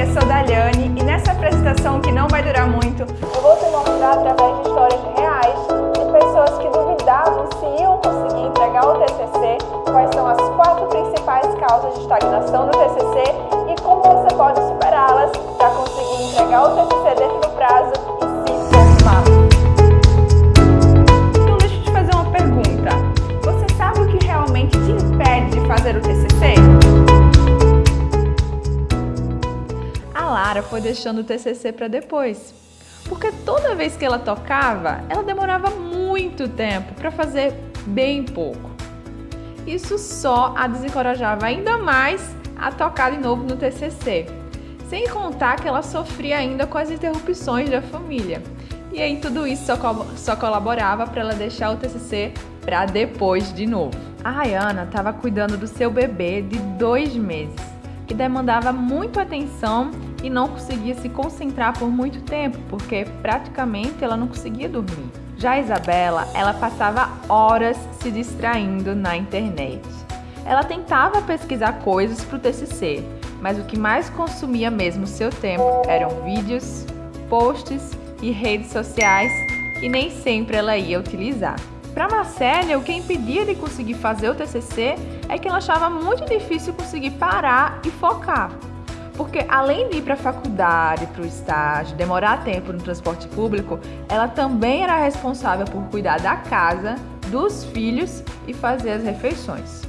eu sou Daliane e nessa apresentação que não vai durar muito, eu vou te mostrar através de histórias reais de pessoas que duvidavam se iam conseguir entregar o TCC, quais são as quatro principais causas de estagnação do TCC e como você pode superá-las para conseguir entregar o TCC dentro do prazo Lara foi deixando o TCC para depois, porque toda vez que ela tocava, ela demorava muito tempo para fazer bem pouco. Isso só a desencorajava ainda mais a tocar de novo no TCC, sem contar que ela sofria ainda com as interrupções da família. E aí tudo isso só, co só colaborava para ela deixar o TCC para depois de novo. A Rayana estava cuidando do seu bebê de dois meses, que demandava muito atenção e não conseguia se concentrar por muito tempo, porque praticamente ela não conseguia dormir. Já Isabela, ela passava horas se distraindo na internet. Ela tentava pesquisar coisas para o TCC, mas o que mais consumia mesmo seu tempo eram vídeos, posts e redes sociais que nem sempre ela ia utilizar. Para Marcélia, o que impedia de conseguir fazer o TCC é que ela achava muito difícil conseguir parar e focar. Porque além de ir para a faculdade, para o estágio, demorar tempo no transporte público, ela também era responsável por cuidar da casa, dos filhos e fazer as refeições.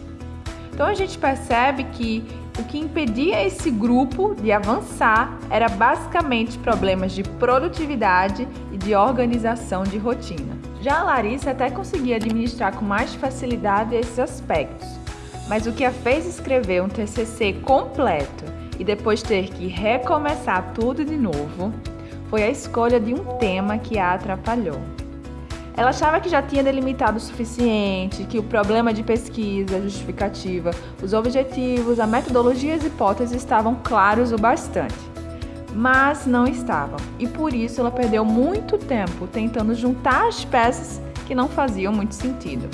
Então a gente percebe que o que impedia esse grupo de avançar era basicamente problemas de produtividade e de organização de rotina. Já a Larissa até conseguia administrar com mais facilidade esses aspectos, mas o que a fez escrever um TCC completo e depois ter que recomeçar tudo de novo, foi a escolha de um tema que a atrapalhou. Ela achava que já tinha delimitado o suficiente, que o problema de pesquisa, justificativa, os objetivos, a metodologia e as hipóteses estavam claros o bastante. Mas não estavam, e por isso ela perdeu muito tempo tentando juntar as peças que não faziam muito sentido.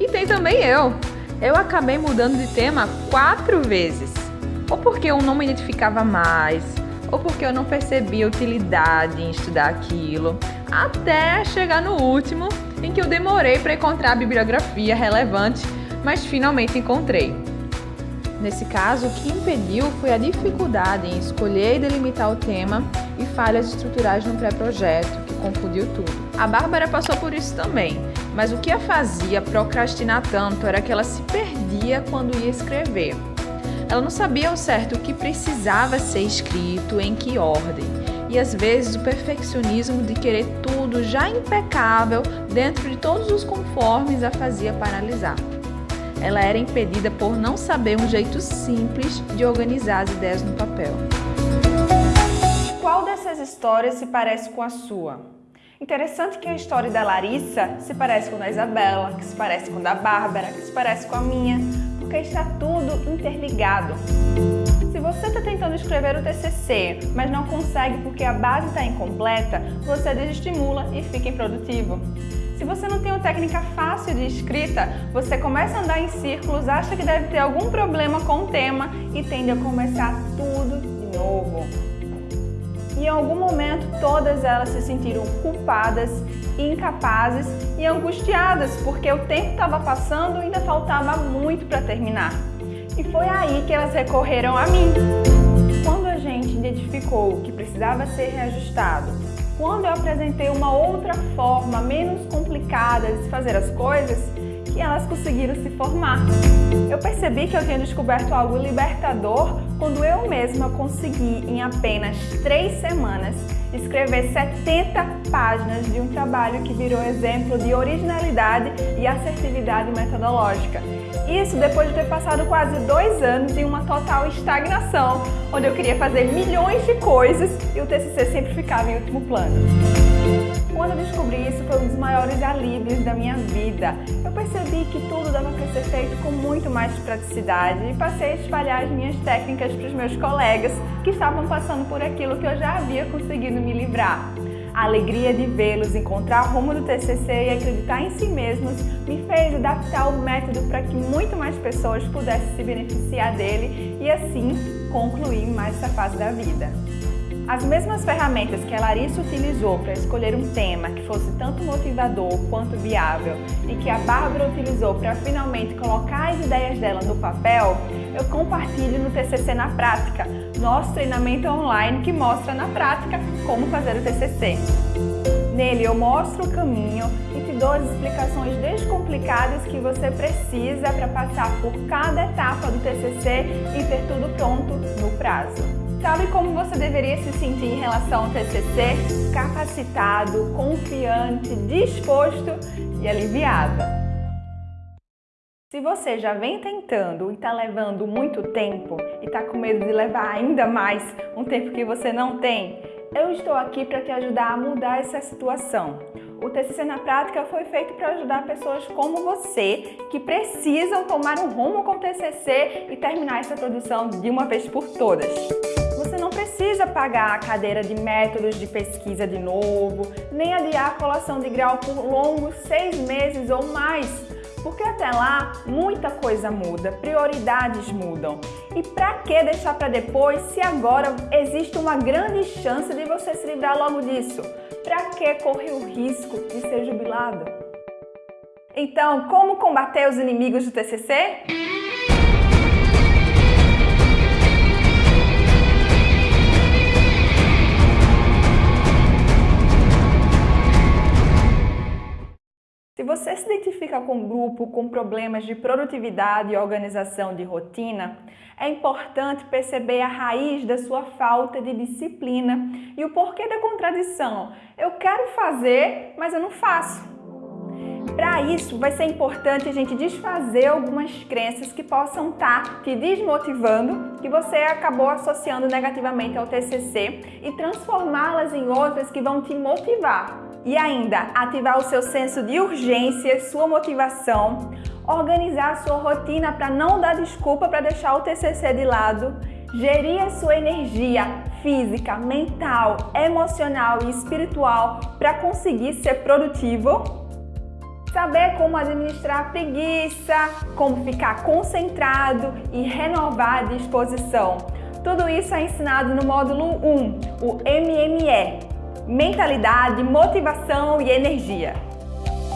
E tem também eu! Eu acabei mudando de tema quatro vezes ou porque eu não me identificava mais, ou porque eu não percebia utilidade em estudar aquilo, até chegar no último, em que eu demorei para encontrar a bibliografia relevante, mas finalmente encontrei. Nesse caso, o que impediu foi a dificuldade em escolher e delimitar o tema e falhas estruturais no pré-projeto, que confundiu tudo. A Bárbara passou por isso também, mas o que a fazia procrastinar tanto era que ela se perdia quando ia escrever. Ela não sabia ao certo o que precisava ser escrito, em que ordem. E às vezes o perfeccionismo de querer tudo já impecável dentro de todos os conformes a fazia paralisar. Ela era impedida por não saber um jeito simples de organizar as ideias no papel. Qual dessas histórias se parece com a sua? Interessante que a história da Larissa se parece com a da Isabela, que se parece com a da Bárbara, que se parece com a minha, porque está tudo interligado. Se você está tentando escrever o TCC, mas não consegue porque a base está incompleta, você desestimula e fica improdutivo. Se você não tem uma técnica fácil de escrita, você começa a andar em círculos, acha que deve ter algum problema com o tema e tende a começar tudo de novo e em algum momento todas elas se sentiram culpadas, incapazes e angustiadas porque o tempo estava passando e ainda faltava muito para terminar. E foi aí que elas recorreram a mim. Quando a gente identificou que precisava ser reajustado, quando eu apresentei uma outra forma menos complicada de fazer as coisas, que elas conseguiram se formar. Eu percebi que eu tinha descoberto algo libertador quando eu mesma consegui, em apenas três semanas, escrever 70 páginas de um trabalho que virou exemplo de originalidade e assertividade metodológica. Isso depois de ter passado quase dois anos em uma total estagnação, onde eu queria fazer milhões de coisas e o TCC sempre ficava em último plano. Quando eu descobri isso, foi um dos maiores alívios da minha vida. Eu percebi que tudo dava para ser feito com muito mais praticidade e passei a espalhar as minhas técnicas para os meus colegas que estavam passando por aquilo que eu já havia conseguido me livrar. A alegria de vê-los encontrar o rumo do TCC e acreditar em si mesmos me fez adaptar o método para que muito mais pessoas pudessem se beneficiar dele e assim concluir mais essa fase da vida. As mesmas ferramentas que a Larissa utilizou para escolher um tema que fosse tanto motivador quanto viável e que a Bárbara utilizou para finalmente colocar as ideias dela no papel, eu compartilho no TCC na Prática, nosso treinamento online que mostra na prática como fazer o TCC. Nele eu mostro o caminho e te dou as explicações descomplicadas que você precisa para passar por cada etapa do TCC e ter tudo pronto no prazo. Sabe como você deveria se sentir em relação ao TCC? Capacitado, confiante, disposto e aliviado. Você já vem tentando e está levando muito tempo e está com medo de levar ainda mais um tempo que você não tem, eu estou aqui para te ajudar a mudar essa situação. O TCC na prática foi feito para ajudar pessoas como você que precisam tomar um rumo com o TCC e terminar essa produção de uma vez por todas. Você não precisa pagar a cadeira de métodos de pesquisa de novo, nem adiar a colação de grau por longos seis meses ou mais porque até lá muita coisa muda, prioridades mudam. E para que deixar para depois se agora existe uma grande chance de você se livrar logo disso? Para que correr o risco de ser jubilado? Então, como combater os inimigos do TCC? Você se identifica com um grupo com problemas de produtividade e organização de rotina, é importante perceber a raiz da sua falta de disciplina e o porquê da contradição. Eu quero fazer, mas eu não faço. Para isso, vai ser importante a gente desfazer algumas crenças que possam estar tá te desmotivando, que você acabou associando negativamente ao TCC e transformá-las em outras que vão te motivar. E ainda, ativar o seu senso de urgência, sua motivação, organizar a sua rotina para não dar desculpa para deixar o TCC de lado, gerir a sua energia física, mental, emocional e espiritual para conseguir ser produtivo, saber como administrar a preguiça, como ficar concentrado e renovar a disposição. Tudo isso é ensinado no módulo 1, o MME, mentalidade, motivação e energia.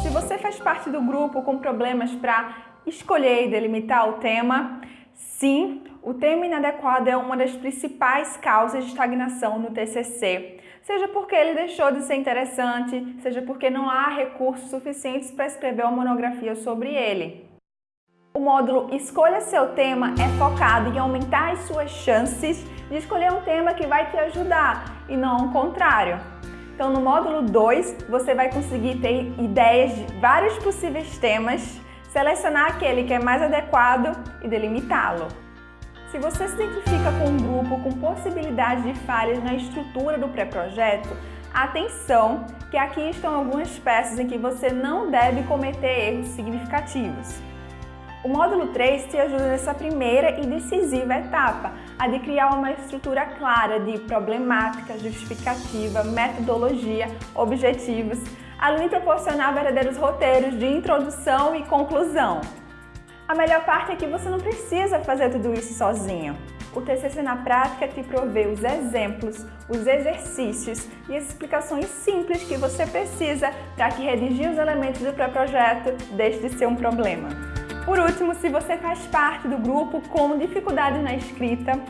Se você faz parte do grupo com problemas para escolher e delimitar o tema, sim, o tema inadequado é uma das principais causas de estagnação no TCC. Seja porque ele deixou de ser interessante, seja porque não há recursos suficientes para escrever uma monografia sobre ele. O módulo Escolha seu tema é focado em aumentar as suas chances de escolher um tema que vai te ajudar e não o contrário. Então, no módulo 2, você vai conseguir ter ideias de vários possíveis temas, selecionar aquele que é mais adequado e delimitá-lo. Se você se identifica com um grupo com possibilidade de falhas na estrutura do pré-projeto, atenção que aqui estão algumas peças em que você não deve cometer erros significativos. O módulo 3 te ajuda nessa primeira e decisiva etapa, a de criar uma estrutura clara de problemática, justificativa, metodologia, objetivos, além de proporcionar verdadeiros roteiros de introdução e conclusão. A melhor parte é que você não precisa fazer tudo isso sozinho. O TCC na prática te provê os exemplos, os exercícios e as explicações simples que você precisa para que redigir os elementos do pré-projeto deixe de ser um problema. Por último, se você faz parte do grupo com dificuldade na escrita,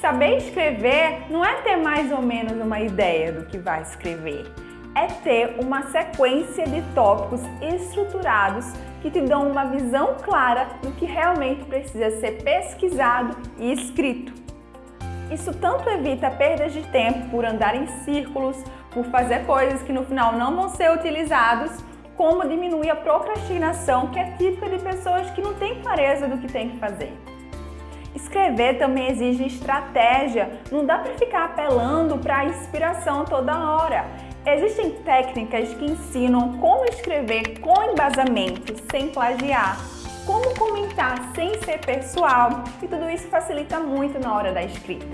saber escrever não é ter mais ou menos uma ideia do que vai escrever, é ter uma sequência de tópicos estruturados que te dão uma visão clara do que realmente precisa ser pesquisado e escrito. Isso tanto evita perdas de tempo por andar em círculos, por fazer coisas que no final não vão ser utilizados, como diminuir a procrastinação, que é típica de pessoas que não têm clareza do que tem que fazer. Escrever também exige estratégia, não dá para ficar apelando para a inspiração toda hora. Existem técnicas que ensinam como escrever com embasamento, sem plagiar, como comentar sem ser pessoal e tudo isso facilita muito na hora da escrita.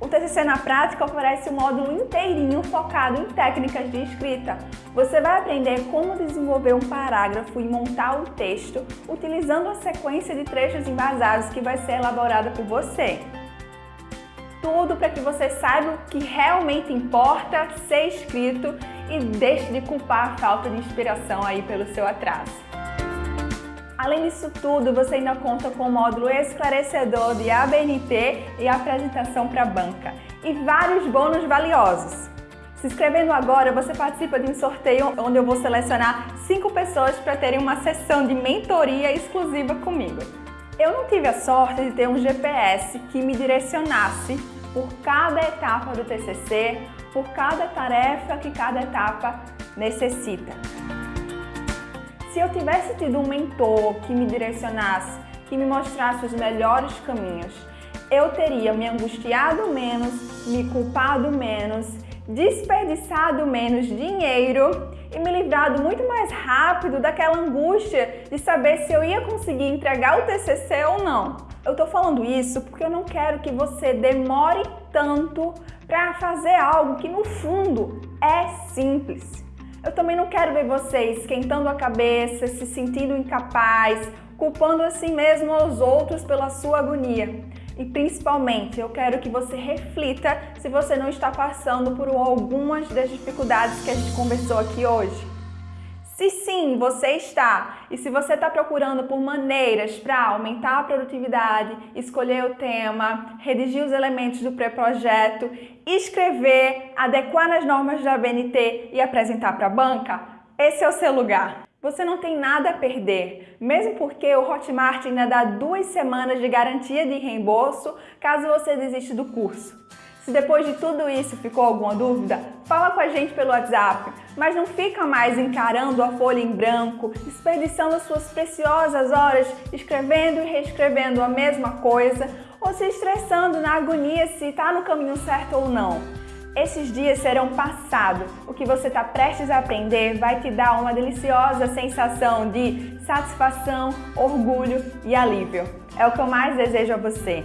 O TCC na prática oferece um módulo inteirinho focado em técnicas de escrita. Você vai aprender como desenvolver um parágrafo e montar o texto utilizando a sequência de trechos embasados que vai ser elaborada por você. Tudo para que você saiba o que realmente importa ser escrito e deixe de culpar a falta de inspiração aí pelo seu atraso. Além disso tudo, você ainda conta com o módulo esclarecedor de ABNT e apresentação para a banca e vários bônus valiosos. Se inscrevendo agora, você participa de um sorteio onde eu vou selecionar 5 pessoas para terem uma sessão de mentoria exclusiva comigo. Eu não tive a sorte de ter um GPS que me direcionasse por cada etapa do TCC, por cada tarefa que cada etapa necessita. Se eu tivesse tido um mentor que me direcionasse, que me mostrasse os melhores caminhos, eu teria me angustiado menos, me culpado menos, desperdiçado menos dinheiro e me livrado muito mais rápido daquela angústia de saber se eu ia conseguir entregar o TCC ou não. Eu tô falando isso porque eu não quero que você demore tanto para fazer algo que no fundo é simples. Eu também não quero ver você esquentando a cabeça, se sentindo incapaz, culpando assim mesmo os outros pela sua agonia. E principalmente, eu quero que você reflita se você não está passando por algumas das dificuldades que a gente conversou aqui hoje. Se sim, você está, e se você está procurando por maneiras para aumentar a produtividade, escolher o tema, redigir os elementos do pré-projeto, escrever, adequar nas normas da BNT e apresentar para a banca, esse é o seu lugar. Você não tem nada a perder, mesmo porque o Hotmart ainda dá duas semanas de garantia de reembolso caso você desista do curso. Se depois de tudo isso ficou alguma dúvida, fala com a gente pelo WhatsApp, mas não fica mais encarando a folha em branco, desperdiçando suas preciosas horas escrevendo e reescrevendo a mesma coisa ou se estressando na agonia se está no caminho certo ou não. Esses dias serão passados. O que você está prestes a aprender vai te dar uma deliciosa sensação de satisfação, orgulho e alívio. É o que eu mais desejo a você.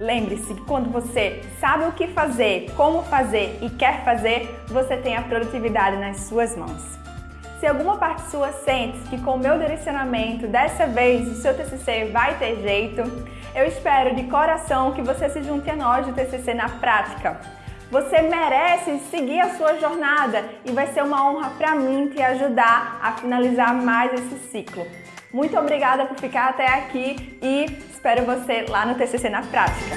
Lembre-se que quando você sabe o que fazer, como fazer e quer fazer, você tem a produtividade nas suas mãos. Se alguma parte sua sente que com o meu direcionamento, dessa vez o seu TCC vai ter jeito, eu espero de coração que você se junte a nós do TCC na prática. Você merece seguir a sua jornada e vai ser uma honra para mim te ajudar a finalizar mais esse ciclo. Muito obrigada por ficar até aqui e espero você lá no TCC na prática.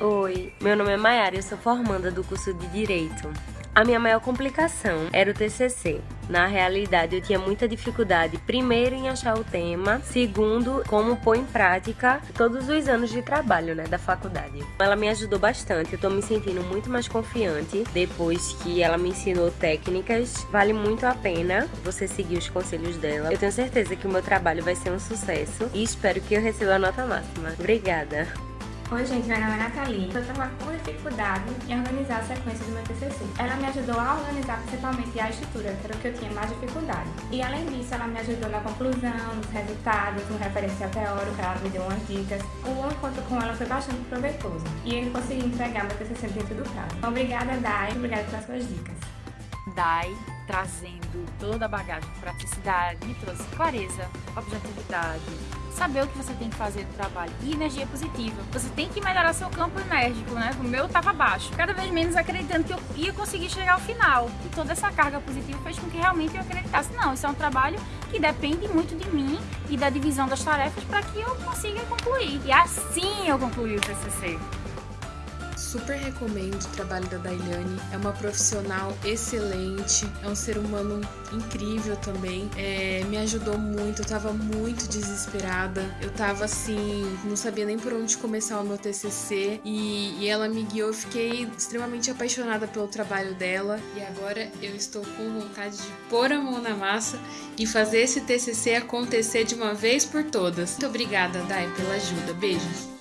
Oi, meu nome é Mayara e eu sou formanda do curso de Direito. A minha maior complicação era o TCC. Na realidade, eu tinha muita dificuldade, primeiro, em achar o tema, segundo, como pôr em prática todos os anos de trabalho né, da faculdade. Ela me ajudou bastante, eu tô me sentindo muito mais confiante depois que ela me ensinou técnicas. Vale muito a pena você seguir os conselhos dela. Eu tenho certeza que o meu trabalho vai ser um sucesso e espero que eu receba a nota máxima. Obrigada! Oi gente, meu nome é Nathalie. Eu estava com dificuldade em organizar a sequência do meu TCC. Ela me ajudou a organizar principalmente a estrutura, que era o que eu tinha mais dificuldade. E além disso, ela me ajudou na conclusão, nos resultados, no referencial teórico, ela me deu umas dicas. O encontro com ela foi bastante proveitoso e eu consegui entregar meu TCC dentro do prazo. Obrigada, Dai. Obrigada pelas suas dicas. Dai trazendo toda a bagagem de praticidade, me trouxe clareza, objetividade, saber o que você tem que fazer no trabalho e energia positiva. Você tem que melhorar seu campo enérgico, né? O meu estava baixo, cada vez menos acreditando que eu ia conseguir chegar ao final. E toda essa carga positiva fez com que realmente eu acreditasse, não, isso é um trabalho que depende muito de mim e da divisão das tarefas para que eu consiga concluir. E assim eu concluí o TCC. Super recomendo o trabalho da Dailiane. É uma profissional excelente, é um ser humano incrível também. É, me ajudou muito, eu tava muito desesperada. Eu tava assim, não sabia nem por onde começar o meu TCC e, e ela me guiou. Eu fiquei extremamente apaixonada pelo trabalho dela e agora eu estou com vontade de pôr a mão na massa e fazer esse TCC acontecer de uma vez por todas. Muito obrigada, Dai, pela ajuda. Beijos.